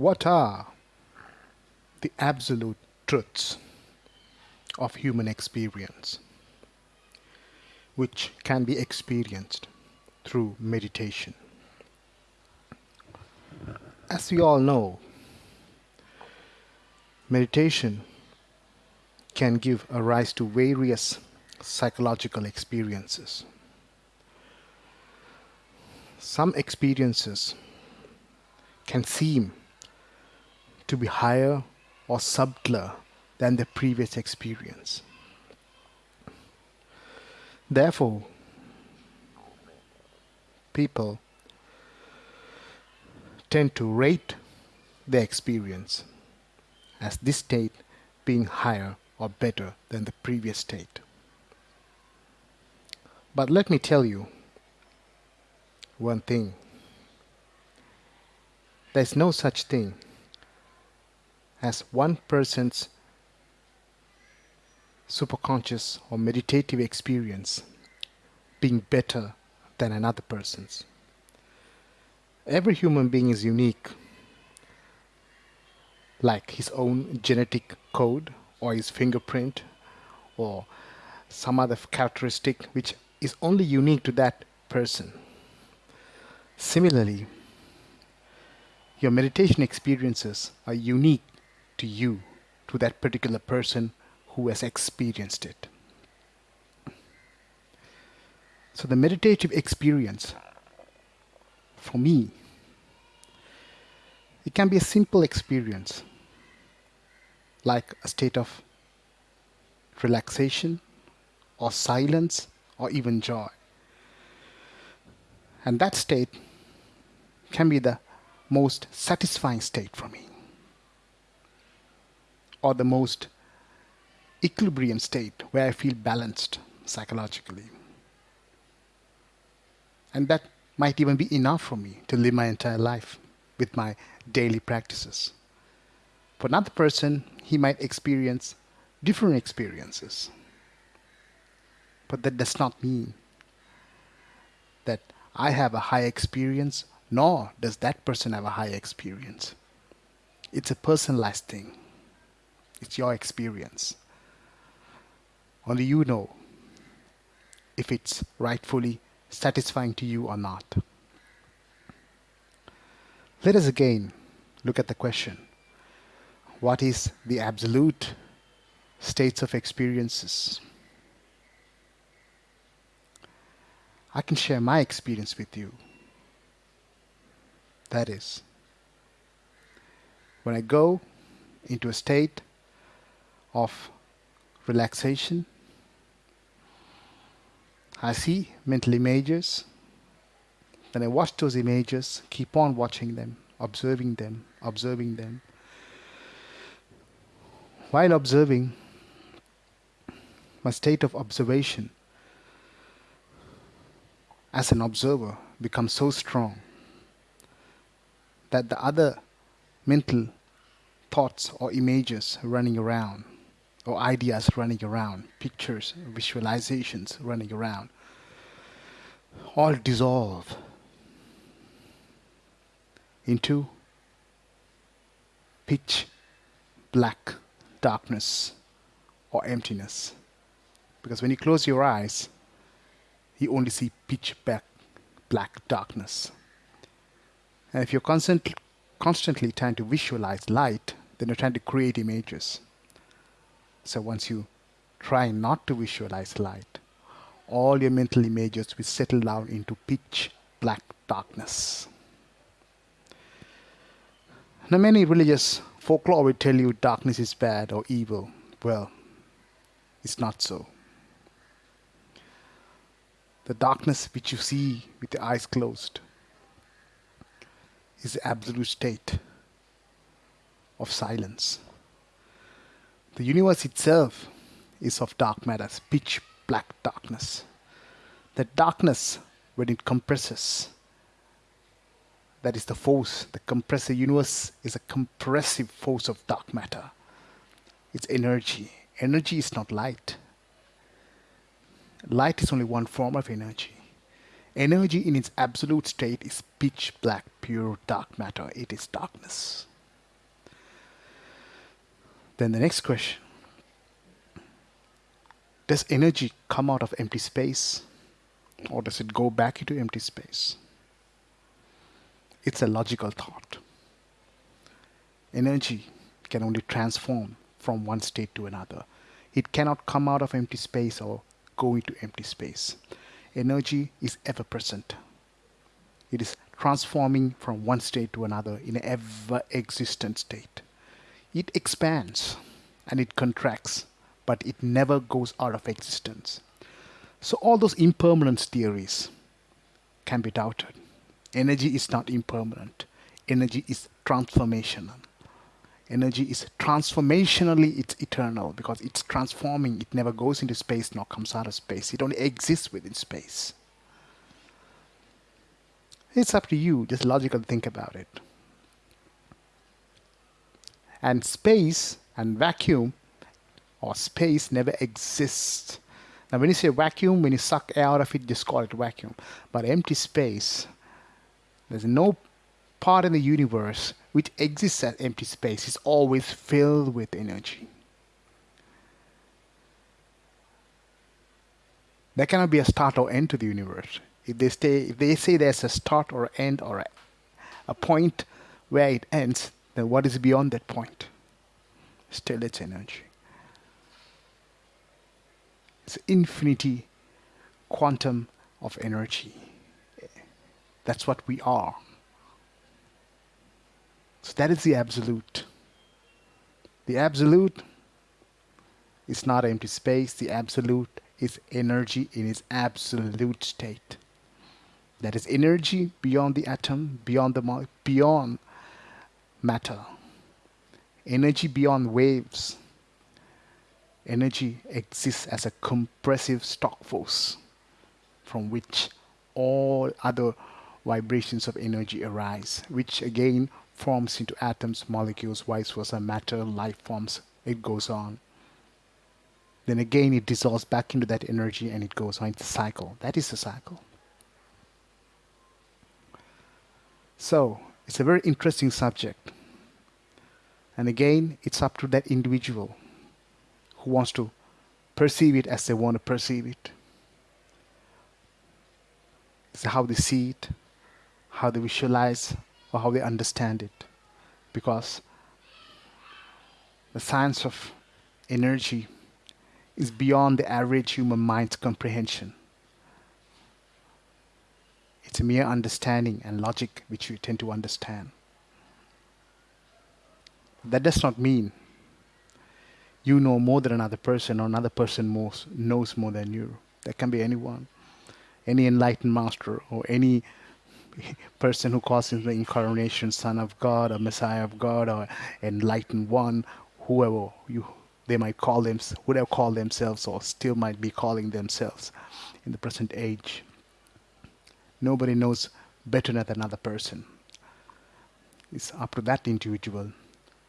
What are the absolute truths of human experience which can be experienced through meditation? As we all know, meditation can give a rise to various psychological experiences. Some experiences can seem to be higher or subtler than the previous experience. Therefore, people tend to rate their experience as this state being higher or better than the previous state. But let me tell you one thing. There's no such thing as one person's superconscious or meditative experience being better than another person's. Every human being is unique, like his own genetic code or his fingerprint or some other characteristic which is only unique to that person. Similarly, your meditation experiences are unique to you, to that particular person who has experienced it. So the meditative experience for me it can be a simple experience like a state of relaxation or silence or even joy. And that state can be the most satisfying state for me or the most equilibrium state where I feel balanced psychologically. And that might even be enough for me to live my entire life with my daily practices. For another person, he might experience different experiences. But that does not mean that I have a high experience, nor does that person have a high experience. It's a personalized thing. It's your experience. Only you know if it's rightfully satisfying to you or not. Let us again look at the question What is the absolute states of experiences? I can share my experience with you. That is, when I go into a state of relaxation, I see mental images then I watch those images, keep on watching them, observing them, observing them. While observing, my state of observation as an observer becomes so strong that the other mental thoughts or images running around or ideas running around, pictures, visualizations running around, all dissolve into pitch black darkness or emptiness. Because when you close your eyes, you only see pitch black, black darkness. And if you're constant, constantly trying to visualize light, then you're trying to create images. So once you try not to visualize light, all your mental images will settle down into pitch black darkness. Now, many religious folklore will tell you darkness is bad or evil. Well, it's not so. The darkness which you see with your eyes closed is the absolute state of silence. The universe itself is of dark matter, pitch black darkness. That darkness, when it compresses, that is the force. The compressive universe is a compressive force of dark matter. It's energy. Energy is not light. Light is only one form of energy. Energy in its absolute state is pitch black, pure dark matter. It is darkness. Then the next question Does energy come out of empty space or does it go back into empty space? It's a logical thought. Energy can only transform from one state to another. It cannot come out of empty space or go into empty space. Energy is ever present. It is transforming from one state to another in an ever existent state. It expands and it contracts, but it never goes out of existence. So, all those impermanence theories can be doubted. Energy is not impermanent, energy is transformational. Energy is transformationally it's eternal because it's transforming. It never goes into space nor comes out of space. It only exists within space. It's up to you. Just logically think about it. And space and vacuum or space never exists. Now, when you say vacuum, when you suck air out of it, just call it vacuum. But empty space, there's no part in the universe which exists as empty space. It's always filled with energy. There cannot be a start or end to the universe. If they, stay, if they say there's a start or end or a, a point where it ends, then what is beyond that point? Still, it's energy. It's infinity quantum of energy. That's what we are. So that is the absolute. The absolute is not empty space. The absolute is energy in its absolute state. That is energy beyond the atom, beyond the beyond matter. Energy beyond waves. Energy exists as a compressive stock force from which all other vibrations of energy arise, which again forms into atoms, molecules, vice versa, matter, life forms, it goes on. Then again, it dissolves back into that energy and it goes on. It's a cycle. That is a cycle. So, it's a very interesting subject. And again, it's up to that individual who wants to perceive it as they want to perceive it. It's how they see it, how they visualize, or how they understand it. Because the science of energy is beyond the average human mind's comprehension. It's a mere understanding and logic which we tend to understand. That does not mean you know more than another person or another person knows more than you. That can be anyone, any enlightened master or any person who calls himself the incarnation son of God or Messiah of God or enlightened one, whoever you they might call them, would have called themselves or still might be calling themselves in the present age. Nobody knows better than another person. It's up to that individual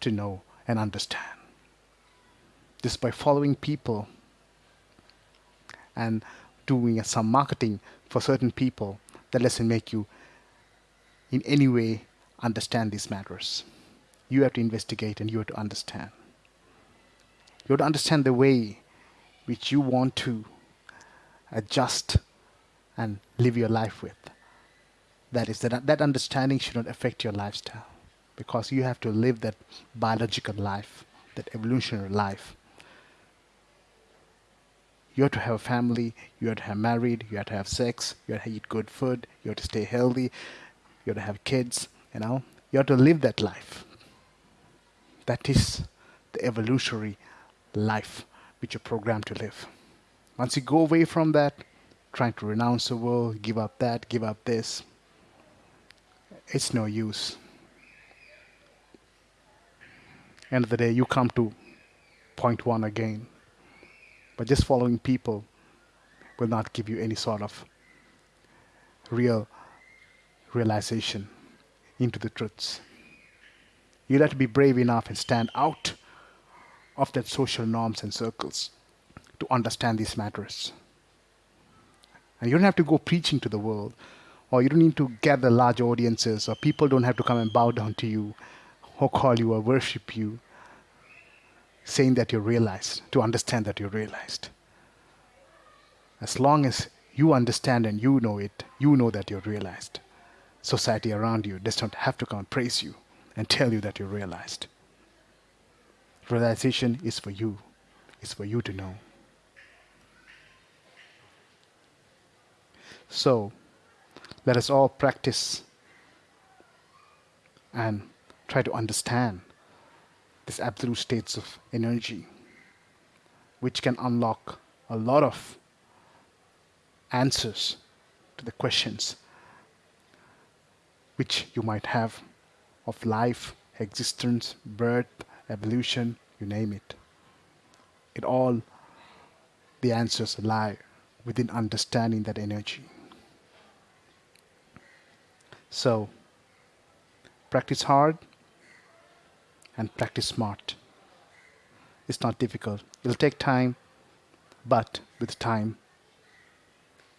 to know and understand. Just by following people and doing some marketing for certain people, that doesn't make you in any way understand these matters. You have to investigate and you have to understand. You have to understand the way which you want to adjust and live your life with. That is that that understanding should not affect your lifestyle because you have to live that biological life, that evolutionary life. You have to have a family, you have to have married, you have to have sex, you have to eat good food, you have to stay healthy, you have to have kids, you know. You have to live that life. That is the evolutionary life which you're programmed to live. Once you go away from that, trying to renounce the world, give up that, give up this, it's no use. End of the day, you come to point one again. But just following people will not give you any sort of real realization into the truths. You'll have to be brave enough and stand out of that social norms and circles to understand these matters. And you don't have to go preaching to the world, or you don't need to gather large audiences, or people don't have to come and bow down to you, or call you, or worship you. saying that you're realized, to understand that you're realized. As long as you understand and you know it, you know that you're realized. Society around you does not have to come and praise you and tell you that you're realized. Realization is for you, it's for you to know. So, let us all practice and try to understand these absolute states of energy, which can unlock a lot of answers to the questions which you might have of life, existence, birth, evolution, you name it. It all, the answers lie within understanding that energy. So, practice hard and practice smart. It's not difficult. It'll take time, but with time,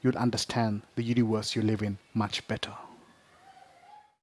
you'll understand the universe you live in much better.